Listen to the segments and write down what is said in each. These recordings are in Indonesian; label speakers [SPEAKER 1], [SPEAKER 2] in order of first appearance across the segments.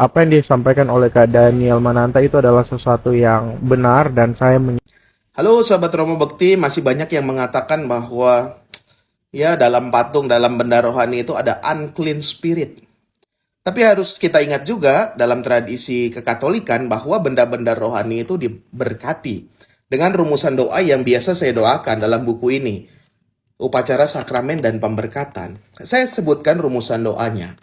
[SPEAKER 1] apa yang disampaikan oleh Kak Daniel Mananta itu adalah sesuatu yang benar dan saya
[SPEAKER 2] Halo sahabat Romo Bekti, masih banyak yang mengatakan bahwa ya dalam patung, dalam benda rohani itu ada unclean spirit. Tapi harus kita ingat juga dalam tradisi kekatolikan bahwa benda-benda rohani itu diberkati dengan rumusan doa yang biasa saya doakan dalam buku ini. Upacara sakramen dan pemberkatan. Saya sebutkan rumusan doanya.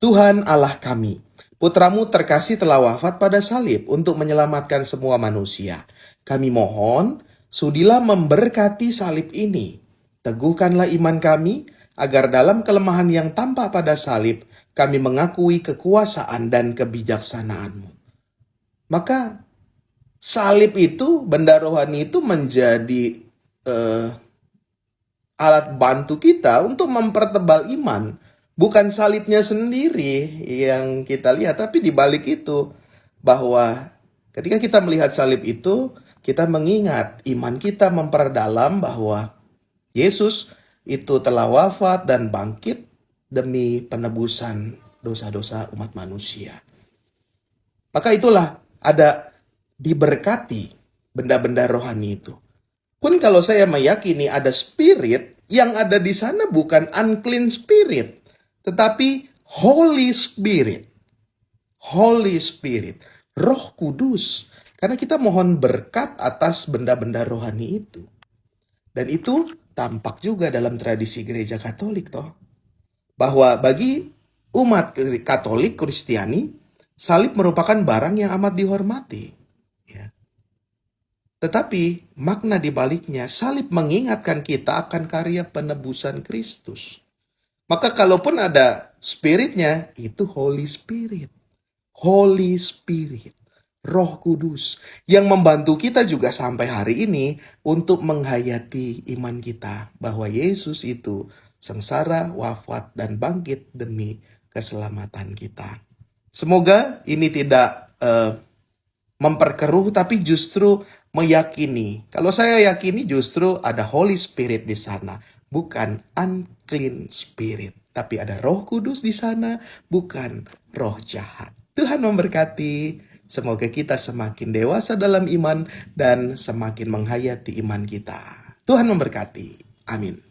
[SPEAKER 2] Tuhan Allah kami, putramu terkasih telah wafat pada salib untuk menyelamatkan semua manusia. Kami mohon, sudilah memberkati salib ini. Teguhkanlah iman kami, agar dalam kelemahan yang tampak pada salib, kami mengakui kekuasaan dan kebijaksanaanmu. Maka salib itu, benda rohani itu menjadi uh, alat bantu kita untuk mempertebal iman. Bukan salibnya sendiri yang kita lihat, tapi di balik itu bahwa ketika kita melihat salib itu, kita mengingat iman kita memperdalam bahwa Yesus itu telah wafat dan bangkit demi penebusan dosa-dosa umat manusia. Maka itulah ada diberkati benda-benda rohani itu. Pun kalau saya meyakini ada spirit, yang ada di sana bukan unclean spirit, tetapi Holy Spirit. Holy Spirit, Roh Kudus. Karena kita mohon berkat atas benda-benda rohani itu. Dan itu tampak juga dalam tradisi gereja Katolik toh bahwa bagi umat Katolik Kristiani salib merupakan barang yang amat dihormati. Ya. Tetapi makna di baliknya salib mengingatkan kita akan karya penebusan Kristus. Maka kalaupun ada spiritnya itu Holy Spirit. Holy Spirit. Roh Kudus yang membantu kita juga sampai hari ini untuk menghayati iman kita bahwa Yesus itu sengsara, wafat, dan bangkit demi keselamatan kita. Semoga ini tidak uh, memperkeruh, tapi justru meyakini. Kalau saya yakini justru ada Holy Spirit di sana, bukan unclean spirit. Tapi ada roh kudus di sana, bukan roh jahat. Tuhan memberkati. Semoga kita semakin dewasa dalam iman dan semakin menghayati iman kita. Tuhan memberkati. Amin.